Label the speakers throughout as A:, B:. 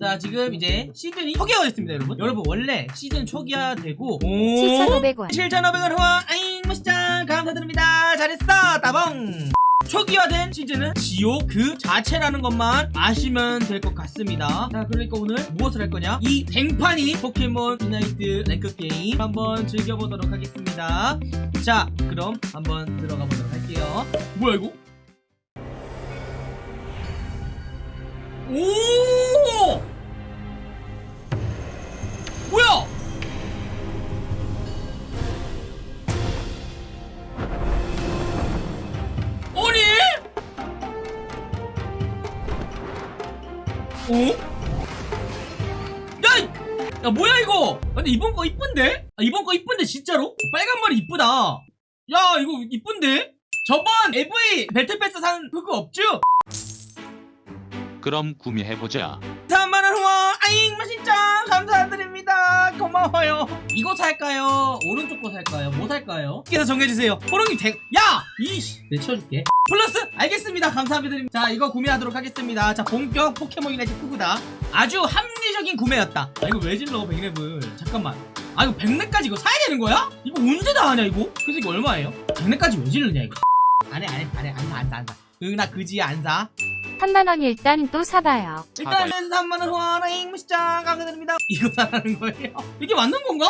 A: 자 지금 이제 시즌이 초기화가 됐습니다 여러분. 여러분 원래 시즌 초기화되고
B: 7,500원.
A: 7,500원 후원. 아잉 멋있짱 감사드립니다. 잘했어. 따봉. 초기화된 시즌은 지옥 그 자체라는 것만 아시면 될 것 같습니다. 자 그러니까 오늘 무엇을 할 거냐? 이 뱅판이 포켓몬 유나이트 랭크 게임 한번 즐겨보도록 하겠습니다. 자 그럼 한번 들어가 보도록 할게요. 뭐야 이거? 오 야 뭐야 이거? 근데 이번 거 이쁜데? 아, 이번 거 이쁜데 진짜로? 빨간 머리 이쁘다 야 이거 이쁜데? 저번 AV 배틀패스 산 그거 없죠?
C: 그럼 구매해보자.
A: 3만원 후원 아잉 맛있짱 감사드립니다 고마워요 이거 살까요? 오른쪽 거 살까요? 뭐 살까요? 그래서 정해주세요 호롱이 대... 야! 이씨 내 치워줄게 플러스 알겠습니다 감사드립니다 자 이거 구매하도록 하겠습니다 자 본격 포켓몬 유나이트 크구다 아주 합리적인 구매였다 아 이거 왜 질러 백랩을 잠깐만 아 이거 백랩까지 이거 사야 되는 거야? 이거 언제 다 하냐 이거? 그래서 이거 얼마예요? 백랩까지 왜 질르냐 이거 안해 안해 안해 안사 안사 안사 응나 그지 안사
B: 3만원 일단 또 사봐요.
A: 일단은 3만원 후원행 무시장 감사드립니다 이거 사라는 거예요? 이게 맞는 건가?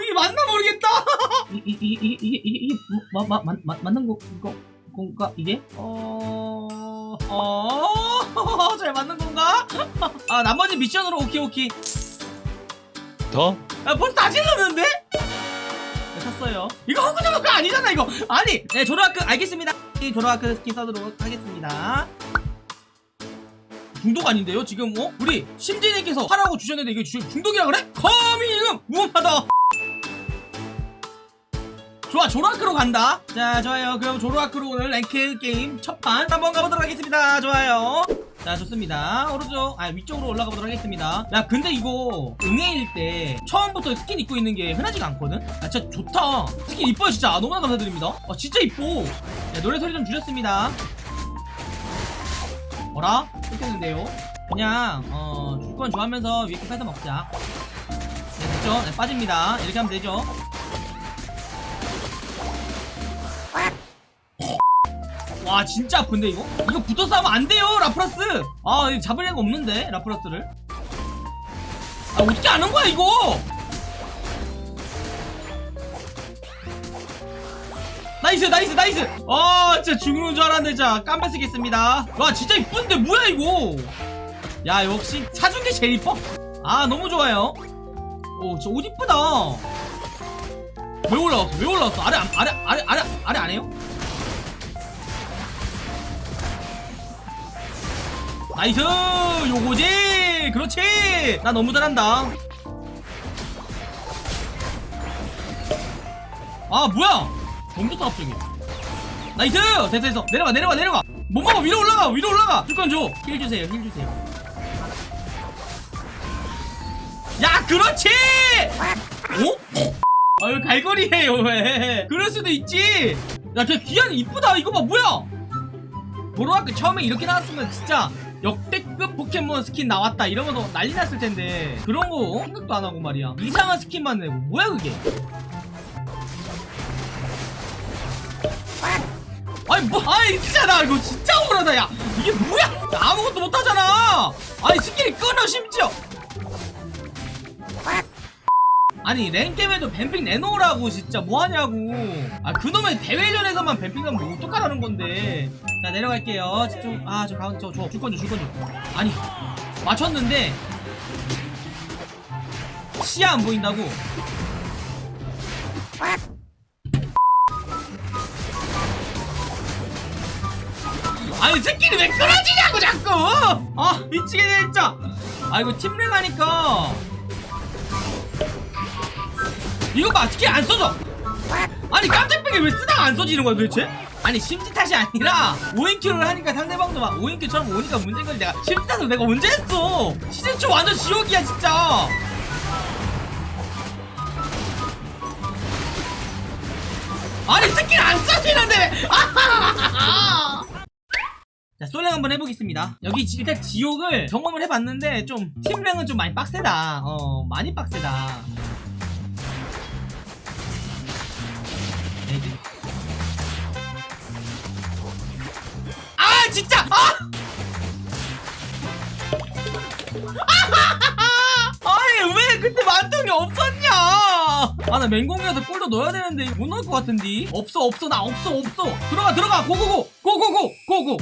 A: 이게 맞나 모르겠다 이, 이, 이, 이, 이, 이, 이, 마, 마, 마, 마, 맞는 거, 거, 건가 이게? 어... 어... 잘 맞는 건가? 아 나머지 미션으로 오케이 오케이
C: 더?
A: 아 벌써 다 질렀는데? 네, 샀어요 이거 허구저구가 아니잖아 이거 아니 네 조로아크 알겠습니다 이 조로아크 스킨 써도록 하겠습니다 중독 아닌데요 지금 어? 우리 심진님께서 하라고 주셨는데 이게 주- 중독이라 그래? 감히 지금 무엄하다 좋아 조로아크로 간다. 자 좋아요. 그럼 조로아크로 오늘 랭크 게임 첫판 한번 가보도록 하겠습니다. 좋아요. 자 좋습니다. 오른쪽 아 위쪽으로 올라가 보도록 하겠습니다. 야 근데 이거 응애일 때 처음부터 스킨 입고 있는 게 흔하지가 않거든? 아 진짜 좋다. 스킨 이뻐요 진짜. 아, 너무나 감사드립니다. 아 진짜 이뻐. 야, 노래 소리 좀 줄였습니다. 뭐라? 끊겼는데요? 그냥 어 줄건 좋아하면서 위에 거 뺏어 먹자. 네 됐죠? 네 빠집니다. 이렇게 하면 되죠 와 진짜 아픈데 이거? 이거 붙어 싸우면 안 돼요 라프라스! 아 잡을 애가 없는데 라프라스를. 아 어떻게 아는 거야 이거? nice nice nice! 아 진짜 죽는 줄 알았네 자 깜빡 쓰겠습니다. 와 진짜 이쁜데 뭐야 이거? 야 역시 사준 게 제일 이뻐? 아 너무 좋아요. 오 진짜 옷 이쁘다. 왜 올라왔어? 왜 올라왔어? 아래 안- 아래 아래 아래 아래 안 해요? nice! 요거지! 그렇지! 나 너무 잘한다. 아 뭐야? 좋다 갑자기 나이스! 됐어 됐어. 내려가 내려가 내려가. 못 먹어 위로 올라가 위로 올라가. 줄건 줘힐 주세요 힐 주세요. 야 그렇지! 어? 아유 갈거리해요 왜? 그럴 수도 있지! 야걔 귀한 이쁘다. 이거 봐 뭐야? 보로아크 처음에 이렇게 나왔으면 진짜 역대급 포켓몬 스킨 나왔다. 이러면서 난리 났을 텐데. 그런 거 생각도 안 하고 말이야. 이상한 스킨만 내고 뭐야 그게? 아니 뭐 아니 진짜 나 이거 진짜 억울하다 야. 이게 뭐야? 나 아무것도 못하잖아. 아니 스킨이 끊어 심지어 아니 랭겜에도 뱀픽 내놓으라고 진짜 뭐하냐고. 아 그놈의 대회전에서만 뱀픽 하면 뭐 어떡하라는 건데. 자 내려갈게요. 집중. 아저 가운 저저 줄건 줘 줄건 줘 아니 맞췄는데 시야 안 보인다고. 아니 새끼는 왜 끊어지냐고 자꾸! 아 미치겠네 진짜. 아 이거 팀랭 하니까 이거 봐 스킬 안 써져. 아니 깜짝배기 왜 쓰다가 안 써지는 거야 도대체? 아니 심지 탓이 아니라 5인큐를 하니까 상대방도 막 5인큐처럼 오니까 문제인 거지 내가 심지 탓을 내가 언제 했어? 시즌 초 완전 지옥이야 진짜. 아니 스킬 안 써지는데. 아 자 솔랭 한번 해보겠습니다. 여기 지- 일단 지옥을 경험을 해봤는데 좀 팀랭은 좀 많이 빡세다. 어 많이 빡세다 아 진짜! 아! 아니 왜 그때 만통이 없었냐? 아 나 맹공이라도 골도 넣어야 되는데 못 넣을 것 같은데. 없어 없어 나 없어 없어. 들어가 들어가. go go go. go go go go go.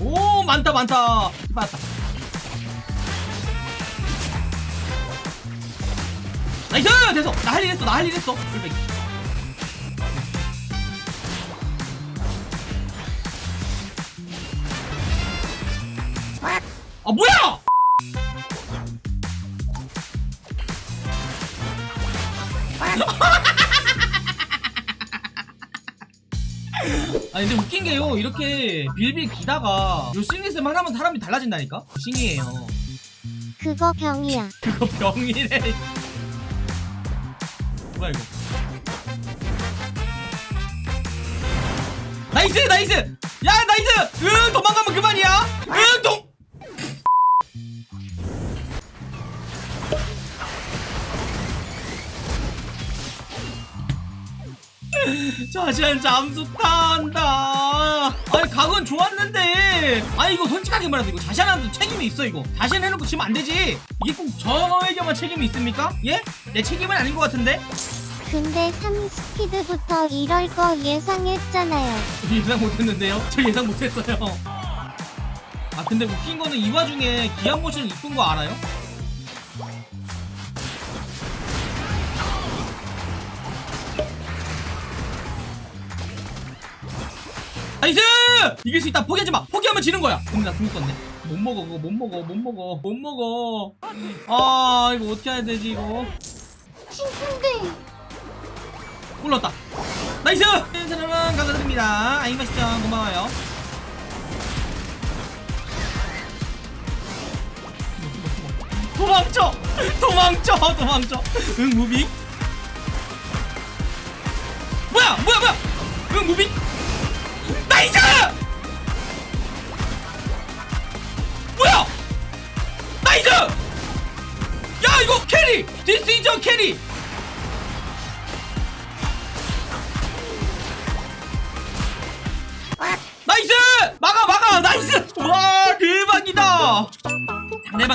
A: 오 많다 많다. 맞다. nice! 됐어. 나 할 일 했어. 나 할 일 했어. 꿀back. 아 뭐야? 아니 근데 웃긴 게요. 이렇게 빌빌 기다가 요 싱리스만 하나면 사람이 달라진다니까? 싱이에요.
B: 그거 병이야.
A: 그거 병이래. 뭐야 이거? 나이스 나이스! 야 나이스! 응 도망가면 그만이야! 응동 자시한 잠수 탄다 아니 각은 좋았는데 아니 이거 솔직하게 말해서 이거 자시한한테 책임이 있어 이거 자신 해놓고 지면 안 되지 이게 꼭 저에게만 책임이 있습니까? 예? 내 책임은 아닌 것 같은데?
B: 근데 3스피드부터 이럴 거 예상했잖아요.
A: 예상 못했는데요? 저 예상 못했어요 아 근데 웃긴 거는 이 와중에 기한 모션 이쁜 거 알아요? nice! 이길 수 있다. 포기하지 마. 포기하면 지는 거야. 근데 나궁 썼네 못 먹어 그거. 못 먹어 못 먹어. 못 먹어. 아 이거 어떻게 해야 되지 이거?
B: 친구인데.
A: 올랐다. nice! 여러분 감사드립니다. 아잉 맛있죠? 고마워요. 도망쳐! 도망쳐! 도망쳐! 응 moving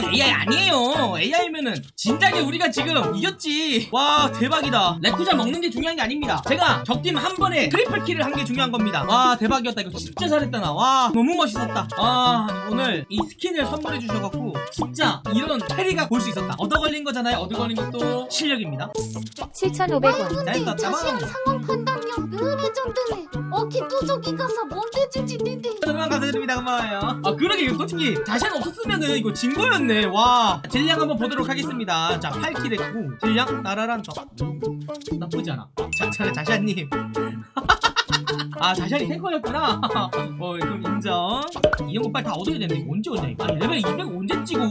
A: 상대방 AI 아니에요. AI면은 진작에 우리가 지금 이겼지. 와 대박이다. 레쿠자 먹는 게 중요한 게 아닙니다. 제가 적팀 한 번에 triple kill을 한 게 중요한 겁니다. 와 대박이었다. 이거 진짜 잘했다 나 와 너무 멋있었다. 아 오늘 이 skin을 선물해 주셔갖고 진짜 이런 carry가 볼 수 있었다. 얻어 걸린 거잖아요. 얻어 걸린 것도 실력입니다.
B: 7,500원.
A: 잘 썼다
B: 상황 판단력 은 legend네. 어키 뚜족이 가서 뭔데 주지 니네.
A: 여러분 감사드립니다 고마워요. 아 그러게 이거 솔직히 자신 없었으면은 이거 진 거였네. 와. deal량 한번 보도록 하겠습니다. 자 8 kill 했고 deal량 따라란 저 나쁘지 않아. 자, 자, 자샤님. 아 자샤이 tanker였구나. 어 그럼 인정. 이형 빨리 다 얻어야 되는데 언제 얻냐 아니 레벨 200 언제 찍어